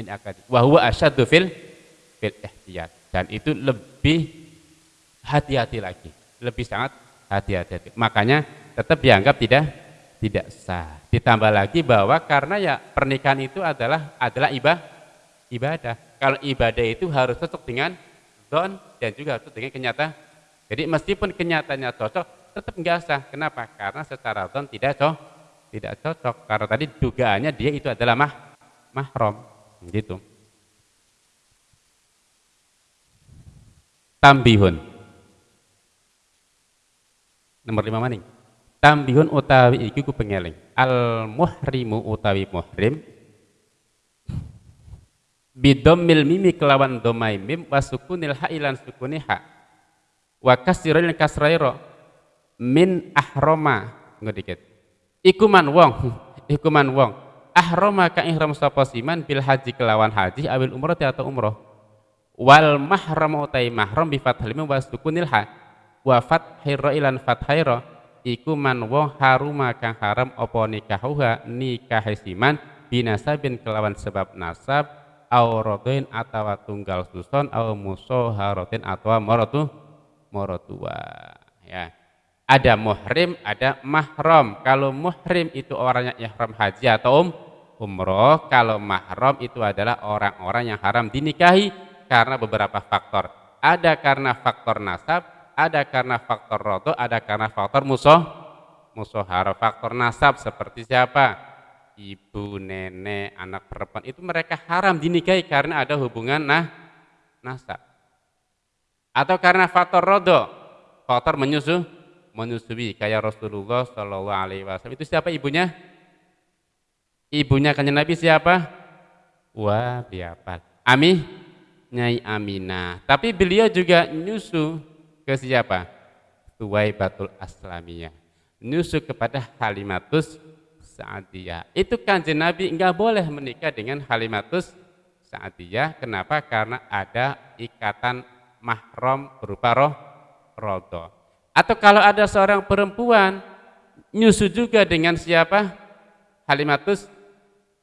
min akadi. Wa huwa asyaddu fil fil ihtiyat. Dan itu lebih hati-hati lagi. Lebih sangat hati-hati. Makanya tetap dianggap tidak tidak sah. Ditambah lagi bahwa karena ya pernikahan itu adalah adalah ibadah ibadah. Kalau ibadah itu harus cocok dengan don dan juga harus dengan kenyataan jadi meskipun kenyataannya cocok tetap enggak sah. Kenapa? Karena secara don tidak cocok tidak cocok. Karena tadi dugaannya dia itu adalah mah mahram gitu. Tambihun. Nomor lima maning. Tambihun utawi iki ku pengeling al muhrimu utawi muhrim. Bidomil mimi kelawan domai mim wasukunil hailan sukuni ha. Wa kasiril kasrairo min ahroma. Ngodikit ikuman wong. Ikuman wong ahrama ka ihram sapa siman bil haji kelawan haji awil umroh atau umroh wal mahram utai mahram bi fathil mim wasukunil ha wa fathira ilan fathaira iku man wong haruma kang haram apa nikahuha nikah siman binasabin kelawan sebab nasab auradoin atawa tunggal suson au musoharotin atawa morotu morotua ya ada muhrim, ada mahram. Kalau muhrim itu orangnya ihram haji atau um, umroh, kalau mahram itu adalah orang-orang yang haram dinikahi karena beberapa faktor. Ada karena faktor nasab, ada karena faktor rodo, ada karena faktor musuh, musuhara. Faktor nasab seperti siapa? Ibu, nenek, anak perempuan itu mereka haram dinikahi karena ada hubungan nah nasab. Atau karena faktor rodo, faktor menyusuh, menyusui kayak Rasulullah Shallallahu Alaihi Wasallam. Itu siapa ibunya? Ibunya kanjeng Nabi siapa? Wah, biapa? Ami, Nyai Aminah. Tapi beliau juga nyusu ke siapa? Tuwai Batul Aslamiyah. Nyusu kepada Halimatus Sa'adiyah. Itu kanjeng Nabi enggak boleh menikah dengan Halimatus Sa'adiyah. Kenapa? Karena ada ikatan mahram berupa roh rodo. Atau kalau ada seorang perempuan nyusu juga dengan siapa? Halimatus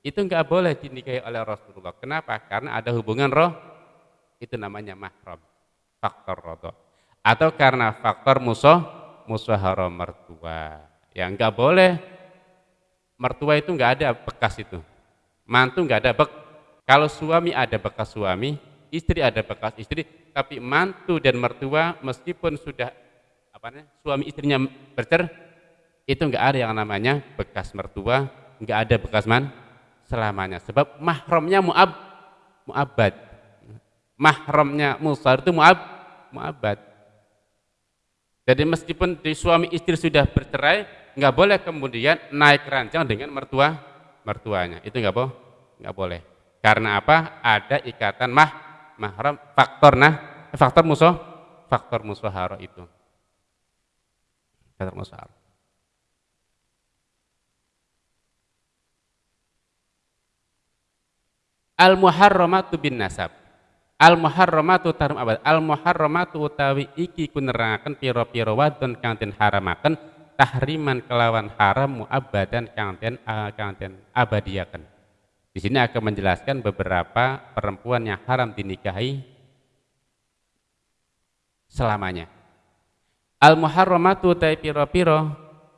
itu enggak boleh dinikahi oleh Rasulullah. Kenapa? Karena ada hubungan roh itu namanya mahram, faktor rodo. Atau karena faktor musuh, musuh haram mertua. Ya enggak boleh mertua itu enggak ada bekas itu. Mantu enggak ada bek. Kalau suami ada bekas suami, istri ada bekas istri, tapi mantu dan mertua meskipun sudah apa namanya, suami istrinya bercer itu enggak ada yang namanya bekas mertua, enggak ada bekas man selamanya. Sebab mahramnya muab muabad. Mahramnya musar itu muab muabad. Jadi meskipun di suami istri sudah bercerai, enggak boleh kemudian naik ranjang dengan mertua mertuanya. Itu enggak boleh, enggak boleh. Karena apa? Ada ikatan mah mahram faktor nah faktor musuh faktor itu kata Mus'ab. Al muharramatu bin nasab. Al muharramatu tarum abad. Al muharramatu utawi iki kunerangaken pira-pira wadon kang den haramaken tahriman kelawan haram muabadan kang den kang den abadiaken. Di sini akan menjelaskan beberapa perempuan yang haram dinikahi selamanya al muharramatu ta pira-pira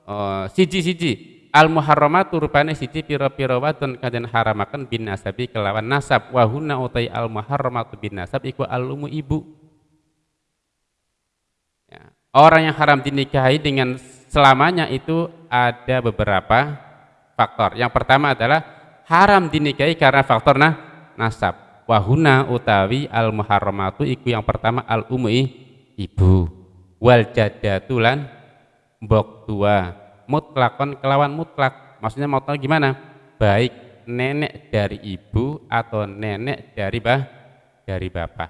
oh, siji-siji. Al muharramatu rupane siji pira-pira wadon kaden haramaken bin nasabi kelawan nasab. Wa hunna utai al muharramatu bin nasab iku alumu ibu. Ya. orang yang haram dinikahi dengan selamanya itu ada beberapa faktor. Yang pertama adalah haram dinikahi karena faktor nah nasab. Wahuna utawi al muharramatu iku yang pertama al umui ibu wal jadatulan mbok tua. Mutlakon kelawan mutlak. Maksudnya mutlak gimana? Baik nenek dari ibu atau nenek dari bah dari bapak.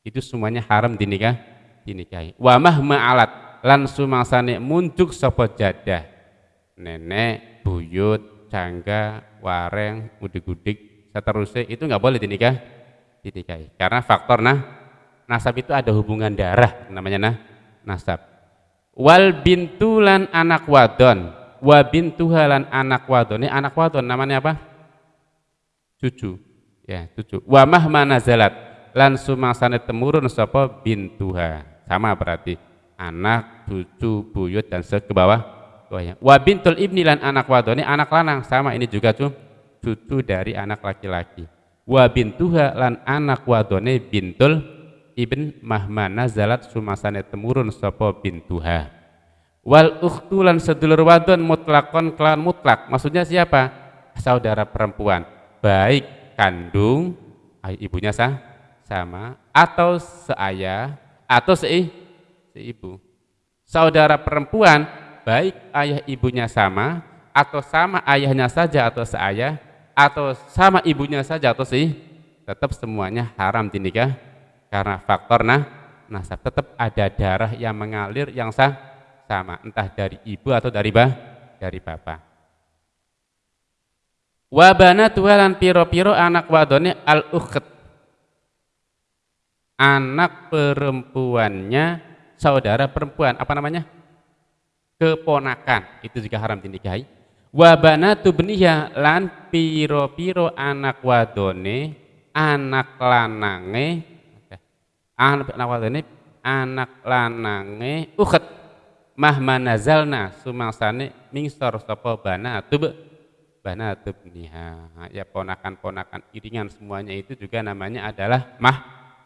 Itu semuanya haram dinikah dinikahi. Wa mahma alat lan sumangsane munjuk sapa jadah. Nenek buyut cangga wareng gudik-gudik seterusnya itu nggak boleh dinikah dinikahi. Karena faktor nah nasab itu ada hubungan darah namanya nah nasab. Wal bintulan anak wadon. Wa bintuhalan anak wadon. Ini anak wadon namanya apa? Cucu. Ya cucu. Wa mahma nazalat. Lan sumangsane temurun sapa bintuha. Sama berarti anak cucu buyut dan ke bawah wa bintul ibni lan anak wadone anak lanang sama ini juga cu. Cucu dari anak laki-laki. Wa bintuha lan anak wadone bintul ibn mahma nazalat sumasane temurun sapa bintuha. Wal ukhtulan sedulur wadon mutlakon kelan mutlak. Maksudnya siapa? Saudara perempuan. Baik kandung ibunya sah sama atau seayah atau se seibu. Saudara perempuan baik ayah ibunya sama atau sama ayahnya saja atau seayah atau sama ibunya saja atau sih tetap semuanya haram dinikah karena faktor nah nasab tetap ada darah yang mengalir yang sah sama. Entah dari ibu atau dari bah dari bapak. Wabana tuhalan piro-piro anak wadone al ukhet anak perempuannya saudara perempuan apa namanya? Keponakan. Itu juga haram dinikahi. Wabana beniha lan piro-piro anak wadone anak lanange anak wadone anak lanange ukhet mahma nazalna sumangsane mingsor sapa banatu banatu bniha ya ponakan-ponakan iringan semuanya itu juga namanya adalah mah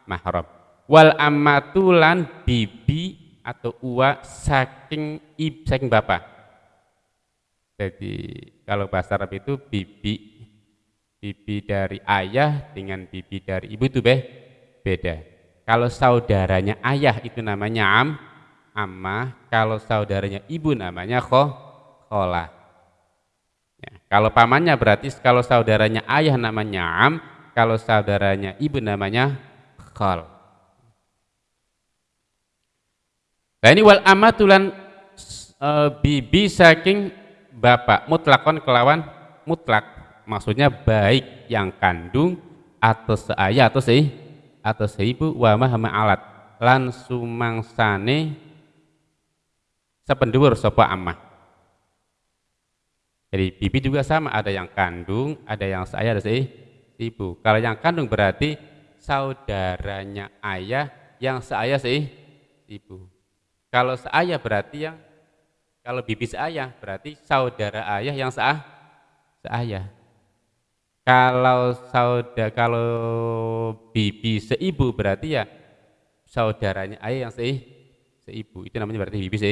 mahram wal ammatulan bibi atau uwa saking ib saking bapak jadi kalau bahasa Arab itu bibi bibi dari ayah dengan bibi dari ibu itu beh beda kalau saudaranya ayah itu namanya am, ammah. Kalau saudaranya ibu namanya kho, kholah. Ya, kalau pamannya berarti kalau saudaranya ayah namanya am, kalau saudaranya ibu namanya khol. Nah ini wal amatulan e, bibi saking bapak mutlakon kelawan mutlak maksudnya baik yang kandung atau seayah atau se atau seibu wa mahama alat. Lan sumangsane sependur sapa amah. Jadi bibi juga sama ada yang kandung ada yang saya ada ibu. Kalau yang kandung berarti saudaranya ayah yang seayah sih ibu. Kalau seayah berarti yang kalau bibi seayah berarti saudara ayah yang seah seayah kalau saudara kalau bibi seibu berarti ya saudaranya ayah yang se seibu. Itu namanya berarti bibi se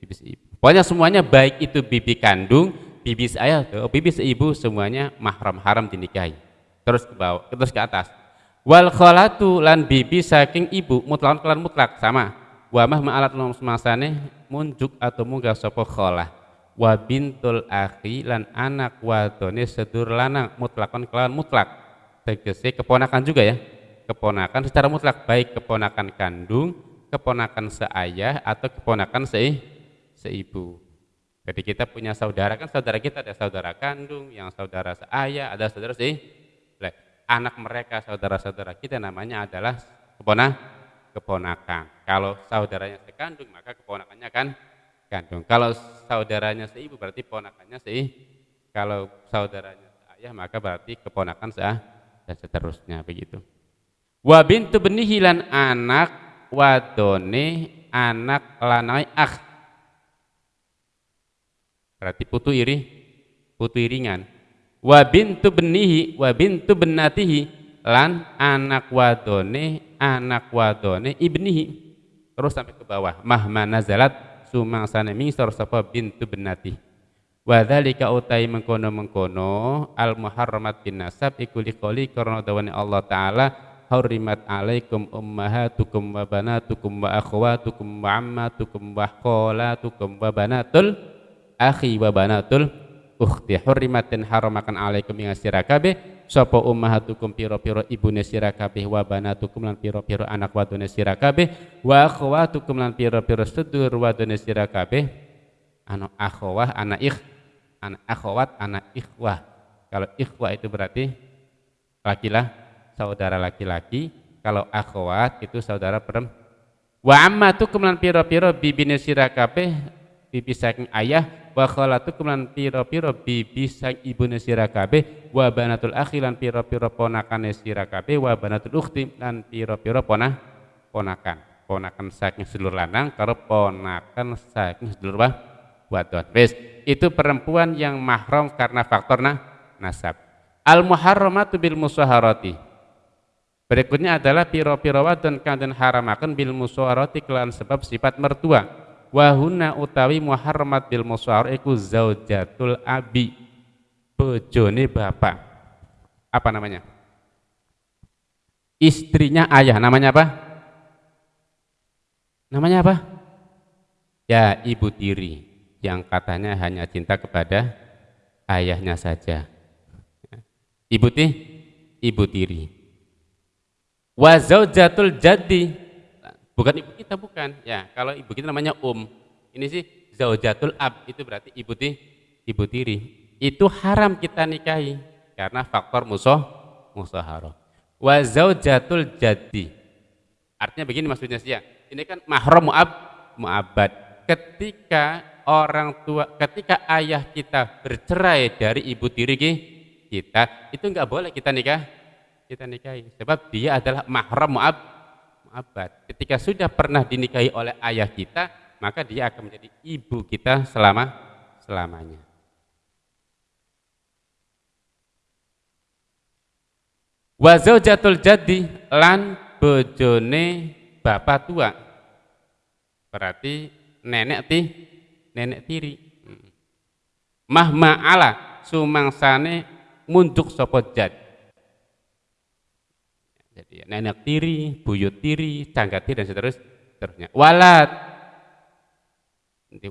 bibi seibu. Pokoknya semuanya baik itu bibi kandung, bibi seayah, atau bibi seibu semuanya mahram haram dinikahi. Terus ke bawah, terus ke atas. Wal kholatu lan bibi saking ibu mutlak kelan mutlak sama. Wa mah ma'alat semasane munjuk atau munggah sapa kholah wa bintul akhi lan anak wadone sedur lanang mutlakon kelawan mutlak. Tegese keponakan juga ya. Keponakan secara mutlak baik keponakan kandung keponakan seayah atau keponakan se seibu. Jadi kita punya saudara kan saudara kita ada saudara kandung yang saudara seayah ada saudara se anak mereka saudara-saudara kita namanya adalah keponak keponakan. Kalau saudaranya sekandung maka keponakannya kan kandung. Kalau saudaranya seibu berarti ponakannya se kalau saudaranya seayah maka berarti keponakan seah dan seterusnya begitu. Wa bintu benihilan anak wadone anak lanai akh. Berarti putu iri, putu iringan. Wa bintu benihi wa bintu benatihi lan anak wadone anak wadone ibnihi terus sampai ke bawah mahma nazalat sumangsane mingsor sapa bintu benati wa dzalika utai mengkono-mengkono al muharramat bin nasab iku liqoli karena dawane Allah taala hurimat alaikum ummahatukum wa banatukum wa akhwatukum wa ammatukum wa khalatukum wa banatul akhi wa banatul ukhti. Hurimatin haramakan alaikum ing sira kabeh sapa ummahatukum piro-piro ibune sira kabeh wa banatukum lan piro-piro anak wadone sira kabeh wa akhwatukum lan piro-piro sedulur wadone sira kabeh. Anu akhwah anak ikh anak akhwat anak ikhwah. Kalau ikhwah itu berarti lakilah saudara laki-laki. Kalau akhwat itu saudara perempuan wa ammatukum lan piro-piro bibine sira kabeh bibi saking ayah wa khalatukum lan pira-pira bibi sang ibune sira kabeh wa banatul akhi lan pira-pira ponakane sira kabeh wa banatul ukhti lan pira-pira ponah ponakan. Ponakan saking sedulur lanang karo ponakan saking sedulur wadon. Wis itu perempuan yang mahram karena faktor nah, nasab. Al muharramatu bil musaharati. Berikutnya adalah piro-piro wadon kang den haramaken bil musaharati kelan sebab sifat mertua wahuna utawi muharramat bil musawar iku zaujatul abi bojone bapak. Apa namanya? Istrinya ayah namanya apa? Namanya apa? Ya ibu tiri yang katanya hanya cinta kepada ayahnya saja. Ibu ti? Ibu tiri. Wa zaujatul jaddi Bukan ibu kita bukan. Ya, kalau ibu kita namanya um. Ini sih zaujatul ab itu berarti ibu ti, ibu tiri. Itu haram kita nikahi karena faktor musuh musahara. Wa zaujatul jadi. Artinya begini maksudnya sih ya. Ini kan mahram muab muabad. Ketika orang tua, ketika ayah kita bercerai dari ibu tiri kita, itu enggak boleh kita nikah kita nikahi sebab dia adalah mahram muab abad. Ketika sudah pernah dinikahi oleh ayah kita, maka dia akan menjadi ibu kita selama selamanya. Wa zaujatul jaddi lan bojone bapak tua. Berarti nenek ti nenek tiri. Mahma ala sumangsane munjuk sapa jad jadi nenek tiri, buyut tiri, canggat tiri dan seterusnya. Walat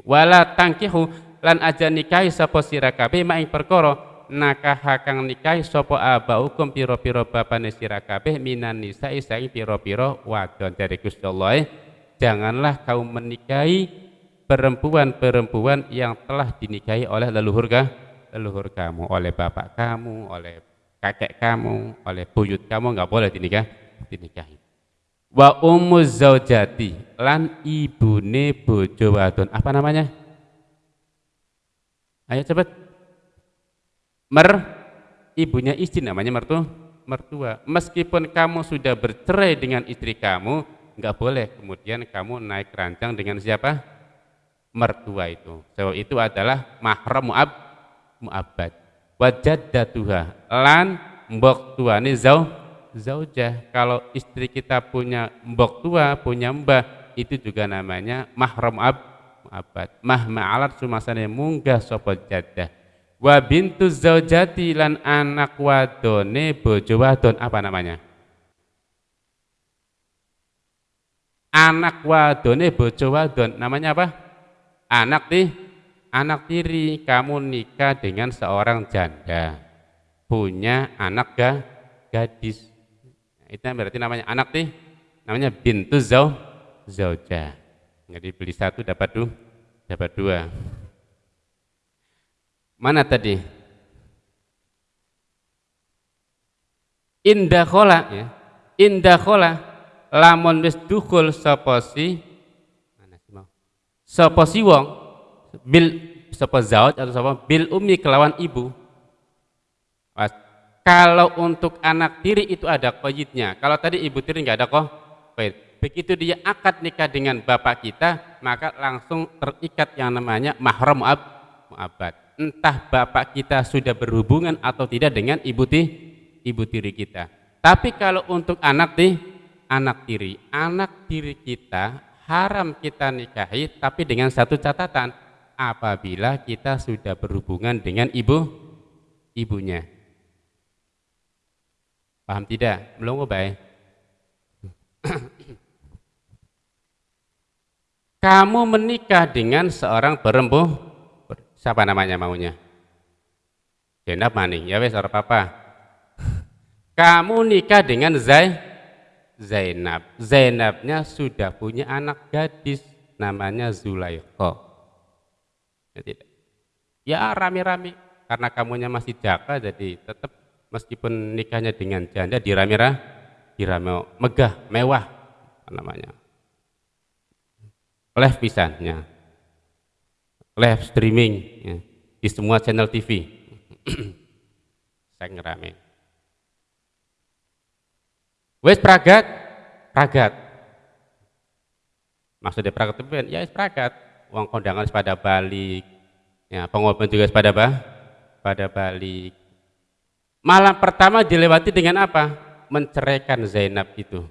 walat tangkihu lan aja nikahi sapa sira kabeh mak ing perkara nakah kang nikahi sapa abaukum pira-pira bapane sira kabeh minan nisa saing pira-pira wadon dari Gusti Allah janganlah kau menikahi perempuan-perempuan yang telah dinikahi oleh leluhur leluhur kamu oleh bapak kamu oleh kakek kamu, oleh buyut kamu nggak boleh dinikah, dinikahi. Wa ummu zaujati lan ibune bojo wadon. Apa namanya? Ayo cepat. Mer ibunya istri namanya mertu mertua. Meskipun kamu sudah bercerai dengan istri kamu, nggak boleh kemudian kamu naik rancang dengan siapa? Mertua itu. So itu adalah mahram muab muabad wajaddatuha lan mbok tuane zau zaujah. Kalau istri kita punya mbok tua punya mbah itu juga namanya mahram ab abad. Mah ma'alat sumasane munggah sapa jaddah. Wa bintu zaujati lan anak wadone bojo wadon apa namanya? Anak wadone bojo wadon namanya apa? Anak nih anak tiri. Kamu nikah dengan seorang janda punya anak ga, gadis. Nah, itu berarti namanya anak nih namanya bintu zau zauja. Jadi beli satu dapat dua dapat dua. Mana tadi? Indah kola ya. Indah kola lamun wis dukul sapa si mana sih mau? Sapa si wong bil sapa zaud atau sapa bil umi kelawan ibu kalau untuk anak tiri itu ada koyitnya. Kalau tadi ibu tiri nggak ada kok begitu dia akad nikah dengan bapak kita maka langsung terikat yang namanya mahram mu'ab, mu'abad. Entah bapak kita sudah berhubungan atau tidak dengan ibu ti, ibu tiri kita. Tapi kalau untuk anak ti, anak tiri. Anak tiri kita haram kita nikahi tapi dengan satu catatan. Apabila kita sudah berhubungan dengan ibu ibunya. Paham tidak? Belum baik. Kamu menikah dengan seorang perempuan siapa namanya maunya? Zainab maning, ya wes papa. Kamu nikah dengan Zai Zainab. Zainabnya sudah punya anak gadis namanya Zulaikha. Ya tidak. Ya rame-rame karena kamunya masih jaka jadi tetap meskipun nikahnya dengan janda dirame dirame megah, mewah namanya. Oleh pisannya. live streaming ya, di semua channel TV. Saya ngerame. Wes pragat, pragat. Maksudnya pragat itu ya pragat. Uang kondangan pada balik, ya pengobatan juga pada apa? Pada balik. Malam pertama dilewati dengan apa? Menceraikan Zainab itu.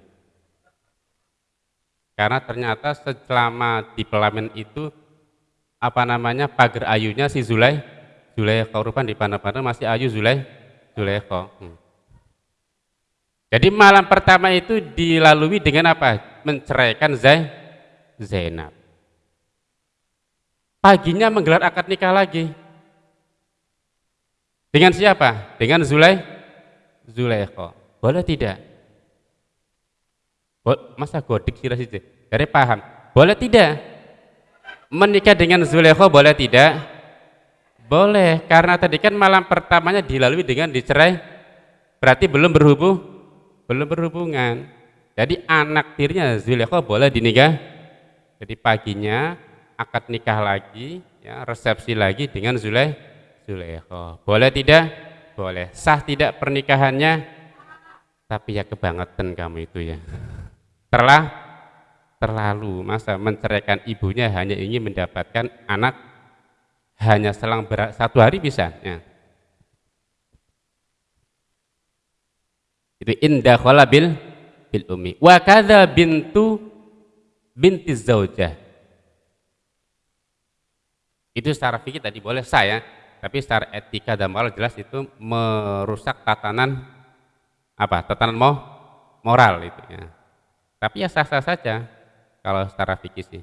Karena ternyata selama di pelamin itu apa namanya pagar ayunya si Zulai Zulaikha rupan di panah-panah masih ayu Zulai Zulaikha. Hmm. Jadi malam pertama itu dilalui dengan apa? Menceraikan Zainab. Paginya menggelar akad nikah lagi. Dengan siapa? Dengan Zulay Zulaikha. Boleh tidak? Masa godik sih situ? Dari paham. Boleh tidak? Menikah dengan Zulaikha boleh tidak? Boleh, karena tadi kan malam pertamanya dilalui dengan dicerai. Berarti belum berhubung, belum berhubungan. Jadi anak tirinya Zulaikha boleh dinikah jadi paginya akad nikah lagi, ya, resepsi lagi dengan Zuleh Zulekho. Boleh tidak? Boleh. Sah tidak pernikahannya? Tapi ya kebangetan kamu itu ya. Terlah terlalu masa menceraikan ibunya hanya ingin mendapatkan anak hanya selang berat satu hari bisa ya. itu indah bil bil umi wa kadza bintu binti zaujah. Itu secara fikih tadi boleh saya, tapi secara etika dan moral jelas itu merusak tatanan apa? Tatanan mo, moral itu ya. Tapi ya sah-sah saja kalau secara fikih sih.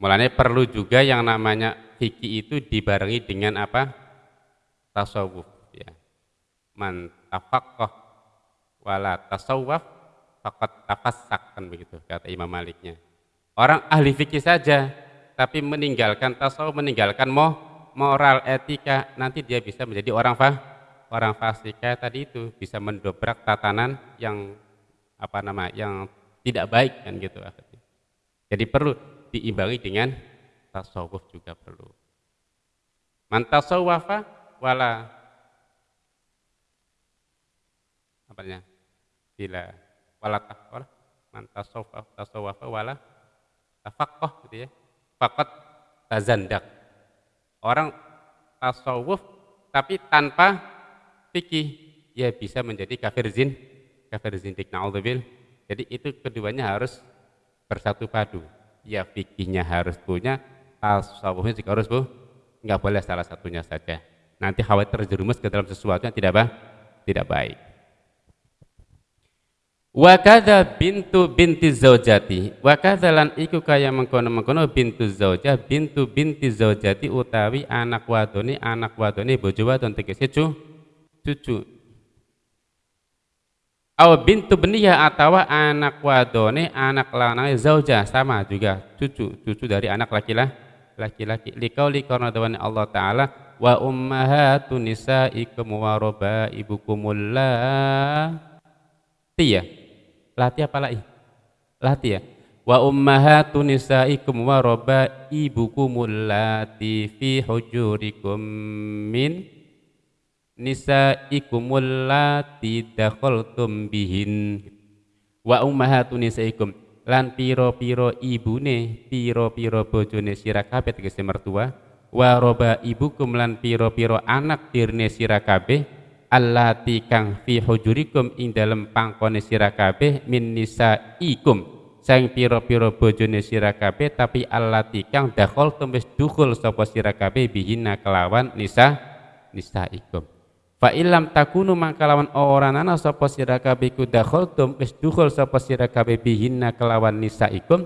Mulanya perlu juga yang namanya fikih itu dibarengi dengan apa? Tasawuf ya. Man tafaqqah wala tasawwaf fakat tafassak kan begitu kata Imam Maliknya. Orang ahli fikih saja tapi meninggalkan tasawuf, meninggalkan mo, moral etika, nanti dia bisa menjadi orang fa, orang fasik tadi itu bisa mendobrak tatanan yang apa nama yang tidak baik kan gitu akhirnya. Jadi perlu diimbangi dengan tasawuf juga perlu. Man tasawwafa wala apanya? bila wala tasawwafa wala tafaqqah gitu ya. Faqat tazandak. Orang tasawuf tapi tanpa fikih ya bisa menjadi kafir zin kafir zindik. Naudzubil. Jadi itu keduanya harus bersatu padu. Ya fikihnya harus punya tasawufnya juga harus bu nggak boleh salah satunya saja. Nanti khawatir terjerumus ke dalam sesuatu yang tidak bah tidak baik Wa kadza bintu binti zaujati. Wa lan iku kaya mengkono-mengkono bintu zaujah. Bintu binti zaujati utawi anak wadone anak wadone bojo wadon tegese cu cucu. Aw bintu beniya atau anak wadone anak lanang zaujah. Sama juga cucu cucu dari anak laki-laki laki-laki. Likauli karena dawane Allah taala wa ummahatun nisaikum wa rabaibukumul tiyah Lati apa lagi? Lati ya. Wa ummahatu nisaikum wa rabaibukumul lati fi hujurikum min nisaikumul lati dakhaltum bihin. Wa ummahatu nisaikum lan piro-piro ibune, piro-piro bojone sira kabeh tegese mertua, wa roba ibukum lan piro-piro anak tirne sira kabeh allati kang fi hujurikum ing dalem pangkone sira kabeh min nisaikum. Sang pira-pira bojone sira kabeh tapi allati kang dakhol tumis dukhul sapa sira kabeh bihina kelawan nisa nisaikum. Fa illam takunu mangkalawan ora ana sapa sira kabeh ku dakhol wis dukhul sapa sira kabeh bihina kelawan nisaikum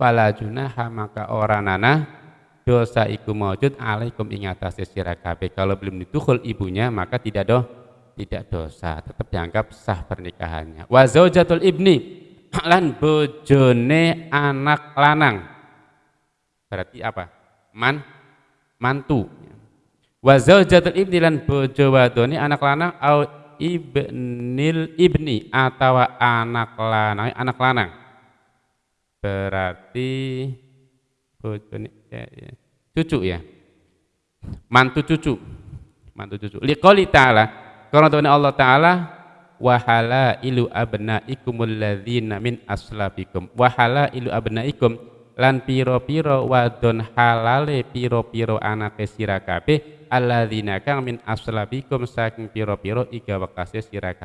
fala junaha maka ora nana dosa iku maujud alaikum ing atase sira kabeh. Kalau belum ditukhul ibunya maka tidak doh tidak dosa, tetap dianggap sah pernikahannya. Wa zaujatul ibni lan bojone anak lanang. Berarti apa? Man mantu. Wa zaujatul ibni lan bojo wadone anak lanang au ibnil ibni atau anak lanang anak lanang. berarti ya, ya. cucu ya mantu cucu mantu cucu liqali ta'ala karena Allah ta'ala wahala ilu abnaikumul ladzina min aslabikum. Wahala ilu abnaikum lan piro-piro wadon halale piro-piro anake sira kabeh alladzina kang min aslabikum saking piro-piro iga wakase sira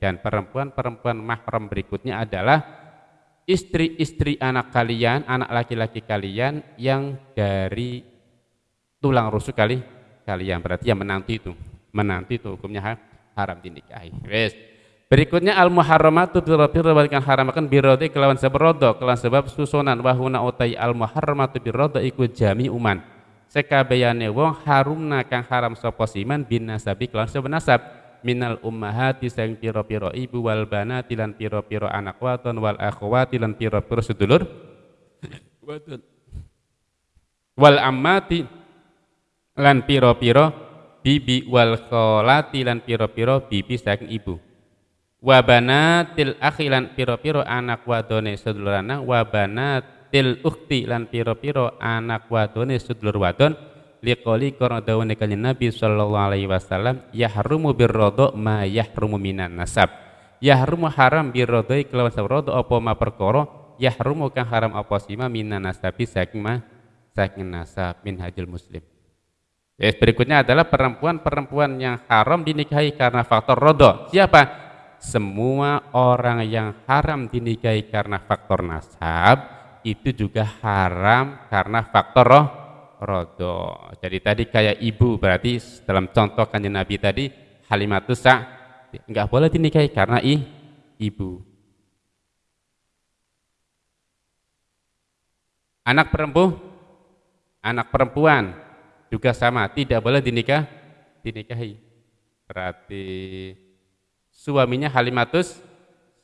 dan perempuan-perempuan mahram berikutnya adalah istri-istri anak kalian anak laki-laki kalian yang dari tulang rusuk kali kalian. Berarti yang menanti itu menanti itu hukumnya haram dinikahi. Wes. Berikutnya al muharramatu birrodo balikan haramakan birrodo kelawan sebab rodo kelawan sebab susunan. Wahuna utai al muharramatu birrodo iku jami uman. Sekabeyane wong harumna kang haram sapa siman bin nasabi kelawan sebab nasab. Minal ummahati sang piro-piro ibu wal banati lan piro-piro anak waton wal akhwati lan piro-piro sedulur. Wal ammati lan piro-piro bibi wal kholati lan piro-piro bibi saking ibu. Wabanatil akhilan piro-piro anak wadone sedulur anak. Wabanatil ukti lan piro-piro anak wadone sedulur wadon. Liqoli karena dawane kanjeng Nabi sallallahu alaihi wasallam yahrumu birrodo ma yahrumu minan nasab. Yahrumu haram birrodo kelawan sabrodo apa ma perkara? Yahrumu kang haram apa sima minan nasabi saking ma saking nasab. Min hajil muslim Yes, berikutnya adalah perempuan-perempuan yang haram dinikahi karena faktor rodo. Siapa? semua orang yang haram dinikahi karena faktor nasab itu juga haram karena faktor roh rodo. Jadi tadi kayak ibu berarti dalam contoh kanjeng Nabi tadi Halimatus Sa nggak boleh dinikahi karena i, ibu. Anak perempuan, anak perempuan juga sama tidak boleh dinikah dinikahi. Berarti suaminya Halimatus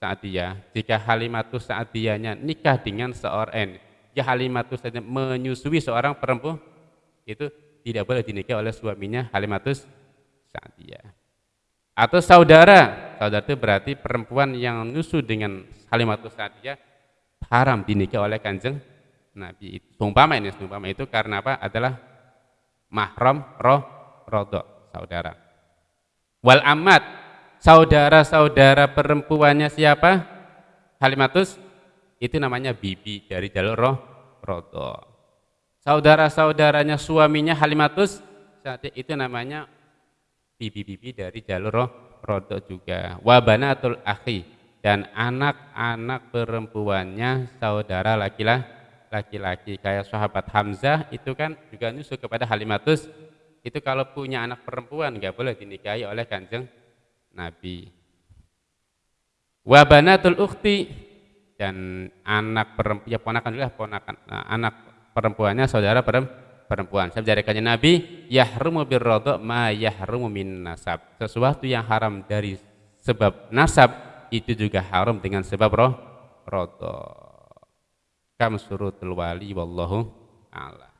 Sa'diyah. Jika Halimatus Sa'diyahnya nikah dengan seorang ya Halimatus saja menyusui seorang perempuan itu tidak boleh dinikah oleh suaminya Halimatus Sa'diyah. Atau saudara, saudara itu berarti perempuan yang nyusu dengan Halimatus Sa'diyah haram dinikah oleh kanjeng Nabi. Sumpama ini, sumpama itu karena apa? Adalah mahram roh rodo saudara. Wal amat saudara-saudara perempuannya siapa? Halimatus itu namanya bibi dari jalur roh rodo. Saudara-saudaranya suaminya Halimatus itu namanya bibi-bibi dari jalur roh rodo juga. Wabanatul akhi dan anak-anak perempuannya saudara laki-laki kayak sahabat Hamzah itu kan juga nyusul kepada Halimatus itu kalau punya anak perempuan nggak boleh dinikahi oleh kanjeng Nabi. Wabanatul ukhti dan anak perempuan ya ponakan juga ponakan nah, anak perempuannya saudara perempuan. Saya jadikannya Nabi yahrumu birrodo ma yahrumu min nasab. Sesuatu yang haram dari sebab nasab itu juga haram dengan sebab roh rodo. Kam surutul wali wallahu a'lam.